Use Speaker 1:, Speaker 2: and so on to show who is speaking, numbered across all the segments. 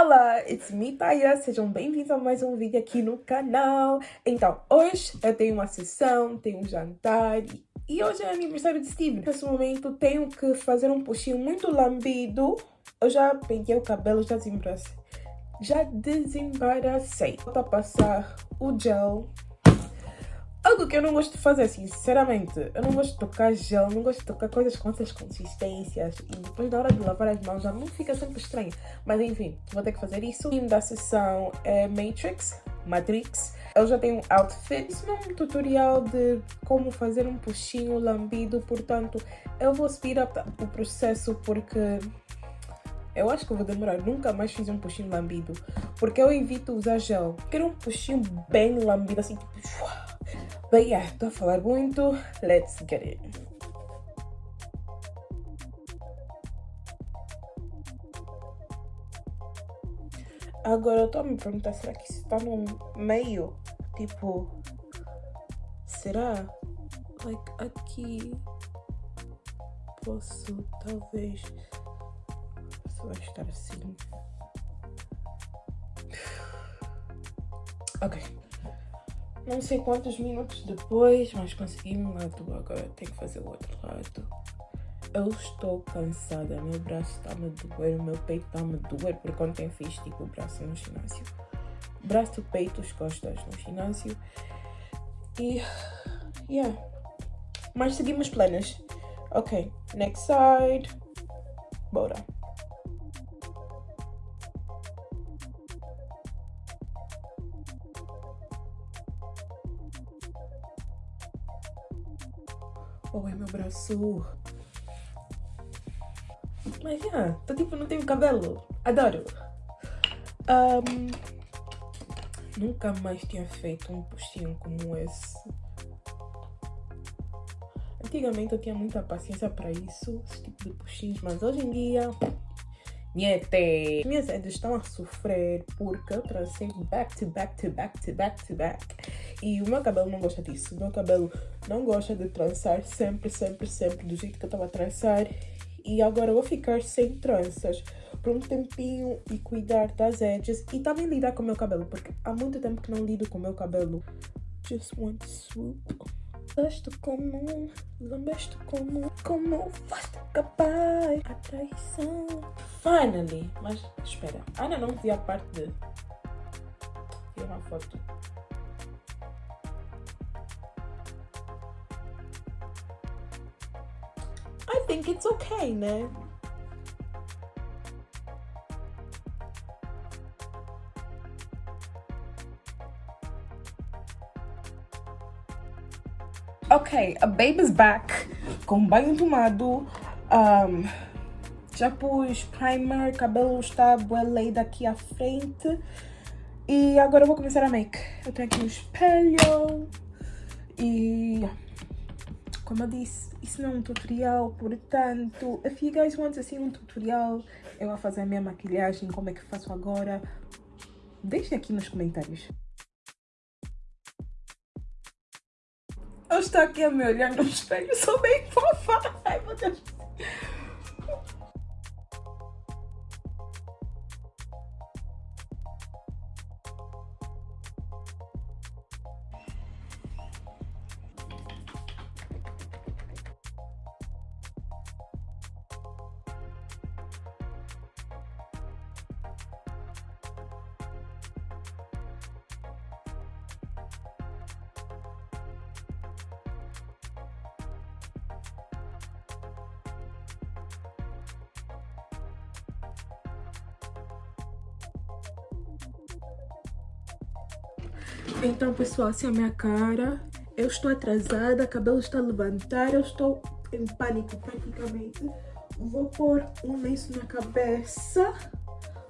Speaker 1: Olá, it's me, Paia. Sejam bem-vindos a mais um vídeo aqui no canal. Então, hoje eu tenho uma sessão, tenho um jantar e hoje é aniversário de Steve. Nesse momento tenho que fazer um puxinho muito lambido. Eu já pentei o cabelo, já desembaracei. Já desembaracei. Vou passar o gel Que eu não gosto de fazer, sinceramente, eu não gosto de tocar gel, não gosto de tocar coisas com essas consistências e depois na hora de lavar as mãos já não fica sempre estranho. Mas enfim, vou ter que fazer isso. O time da sessão é Matrix, Matrix. Eu já tenho um outfit. Isso não é um tutorial de como fazer um puxinho lambido, portanto, eu vou speed up o processo porque eu acho que vou demorar. Nunca mais fiz um puxinho lambido. Porque eu evito usar gel. Quero um puxinho bem lambido, assim, But yeah, estou a falar muito. Let's get it. Agora eu estou a me perguntar, será que isso está no meio? Tipo, será? Like, aqui posso, talvez, se vai estar assim. Ok. Não sei quantos minutos depois, mas consegui um lado. Agora tenho que fazer o outro lado. Eu estou cansada, meu braço está me doer, meu peito está me doer, porque ontem fiz tipo o braço no ginásio. Braço, peito, as costas no ginásio. E, yeah. Mas seguimos planos. Ok, next side. Bora. Oi, meu braço. Mas, yeah, tô tipo, não tenho cabelo. Adoro. Um, nunca mais tinha feito um postinho como esse. Antigamente eu tinha muita paciência para isso, esse tipo de postinhos, mas hoje em dia Niente! Minhas redes estão a sofrer porque eu trancei back to back to back to back to back. E o meu cabelo não gosta disso. O meu cabelo não gosta de trançar sempre, sempre, sempre do jeito que eu estava a trançar. E agora eu vou ficar sem tranças por um tempinho e cuidar das edges e também lidar com o meu cabelo, porque há muito tempo que não lido com o meu cabelo. Just one swoop. Lambeste como, lambeste como, como foste capaz a traição. Finally! Mas espera, ainda não vi a parte de... Vi uma foto. I think it's okay, né? Ok, a baby's back com banho tomado. Um, já pus primer, cabelo está boa aqui à frente. E agora eu vou começar a make. Eu tenho aqui um espelho. E como eu disse, isso não é um tutorial, portanto, if you guys want assim um tutorial, eu vou fazer a minha maquilhagem, como é que faço agora, deixem aqui nos comentários. Eu estou aqui a me olhar no espelho, sou bem fofa. Ai, meu Deus. Então, pessoal, assim é a minha cara. Eu estou atrasada, cabelo está a levantar, eu estou em pânico praticamente. Vou pôr um lenço na cabeça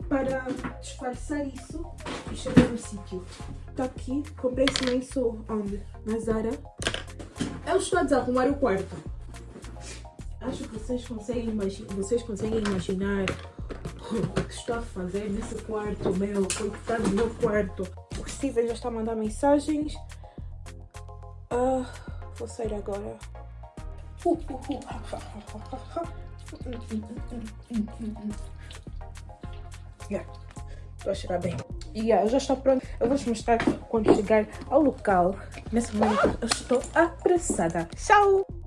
Speaker 1: para disfarçar isso e chegar no sítio. Tá aqui, comprei esse lenço onde? Na Zara. Eu estou a desarrumar o quarto. Acho que vocês conseguem, vocês conseguem imaginar o que estou a fazer nesse quarto meu, coitado do meu quarto. Steven já está a mandar mensagens. Uh, vou sair agora. yeah. Estou a cheirar bem. Yeah, já está pronto. Eu vou-vos mostrar quando chegar ao local. Nesse momento eu estou apressada. Tchau!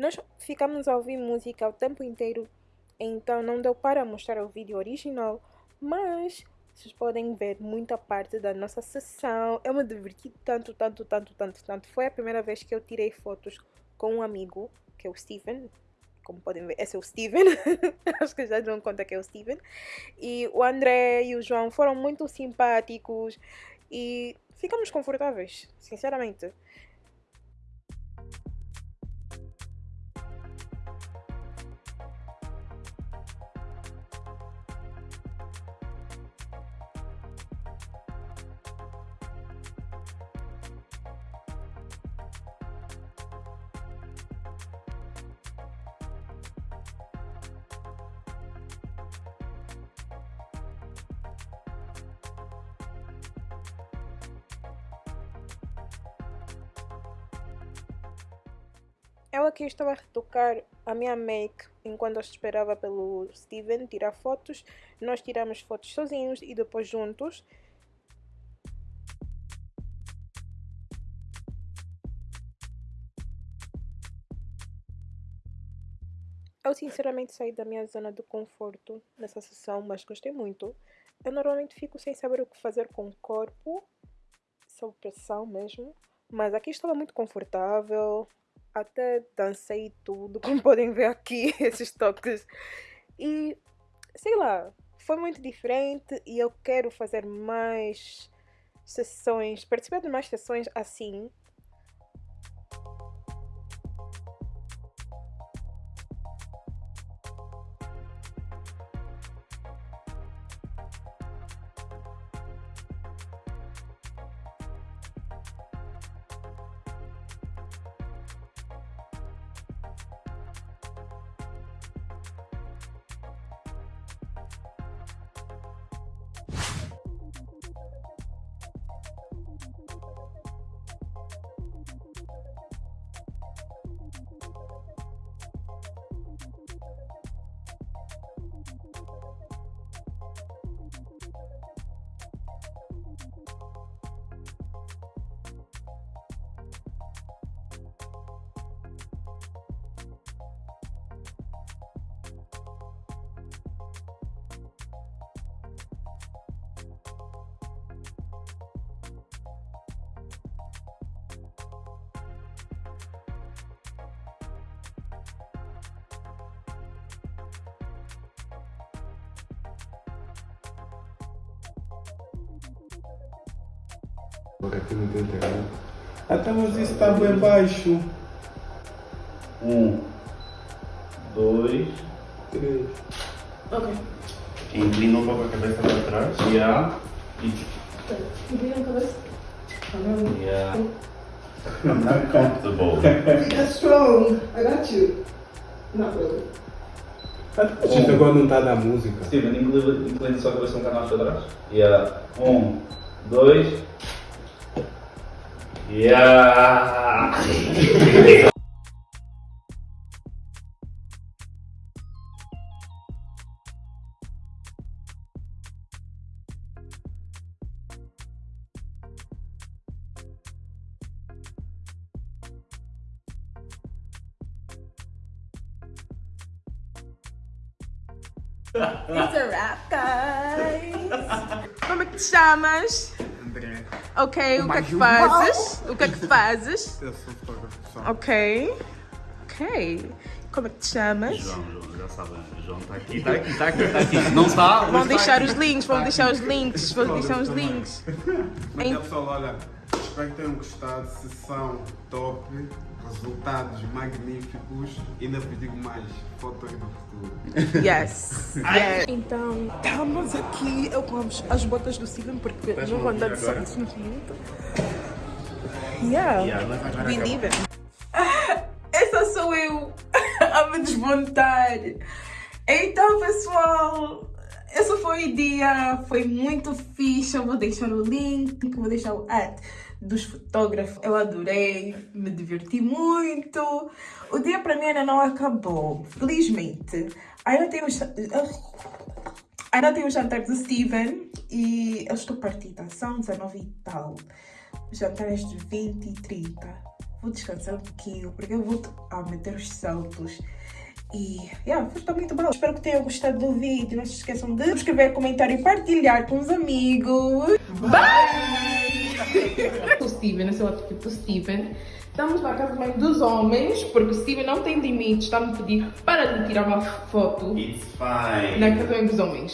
Speaker 1: Nós ficamos a ouvir música o tempo inteiro, então não deu para mostrar o vídeo original, mas vocês podem ver muita parte da nossa sessão. Eu me diverti tanto, tanto, tanto, tanto, tanto. Foi a primeira vez que eu tirei fotos com um amigo, que é o Steven. Como podem ver, esse é o Steven. Acho que já dão conta que é o Steven. E o André e o João foram muito simpáticos e ficamos confortáveis, sinceramente. Eu aqui estava a retocar a minha make enquanto esperava pelo Steven tirar fotos. Nós tiramos fotos sozinhos e depois juntos. Eu sinceramente saí da minha zona de conforto nessa sessão, mas gostei muito. Eu normalmente fico sem saber o que fazer com o corpo, sob pressão mesmo. Mas aqui estava muito confortável, até dancei tudo, como podem ver aqui, esses toques. E sei lá, foi muito diferente e eu quero fazer mais sessões, participar de mais sessões assim,
Speaker 2: Aqui não tem internet. Até mas isso está bem baixo.
Speaker 3: Um, dois,
Speaker 2: Três.
Speaker 1: Ok.
Speaker 3: inclina um pouco a cabeça para trás. Yeah. E
Speaker 1: Inclina a cabeça.
Speaker 3: yeah. Not comfortable.
Speaker 4: That's strong. I got you. Not really.
Speaker 2: A gente agora não está a dar música.
Speaker 3: Steven, inclina, inclina só a cabeça um mais para trás. Yeah. Um, dois. Yeah.
Speaker 1: It's a wrap, guys! Que chamas?
Speaker 2: André.
Speaker 1: Ok, o que é que fazes? O que é que fazes?
Speaker 2: Eu sou fotógrafo.
Speaker 1: Ok. Ok. Como é que te chamas?
Speaker 3: João, João, já sabem. João está aqui, está aqui, está aqui, está aqui. Não está?
Speaker 1: Vão deixar os links, vão deixar os links, vão deixar os links.
Speaker 2: Mas é pessoal, olha, espero que tenham gostado. Sessão top, resultados magníficos. E ainda vos digo mais, fotos do futuro.
Speaker 1: Yes. yes. Então, estamos aqui. Eu com as- as botas do Steven porque não vou andar de saltos muito. Yeah.
Speaker 5: Yeah, acabou.
Speaker 1: leave it. Essa sou eu a me desmontar. Então, pessoal, esse foi o dia. Foi muito fixe. Eu vou deixar o link, vou deixar o ad dos fotógrafos. Eu adorei, me diverti muito. O dia para mim ainda não acabou, felizmente. Ainda tenho. Ainda tenho o jantar do Steven e eu estou partida. São 19 e tal. O jantar é de 20 e 30. Vou descansar um pouquinho porque eu vou a meter os saltos. E, yeah, foi está muito bom. Espero que tenham gostado do vídeo. Não se esqueçam de subscrever, comentar e partilhar com os amigos. o Steven, esse é o outro do Steven. Estamos na casa mãe dos homens, porque o Steven não tem limites. Está-me a pedir para lhe tirar uma foto
Speaker 5: It's fine.
Speaker 1: na casa mãe dos homens.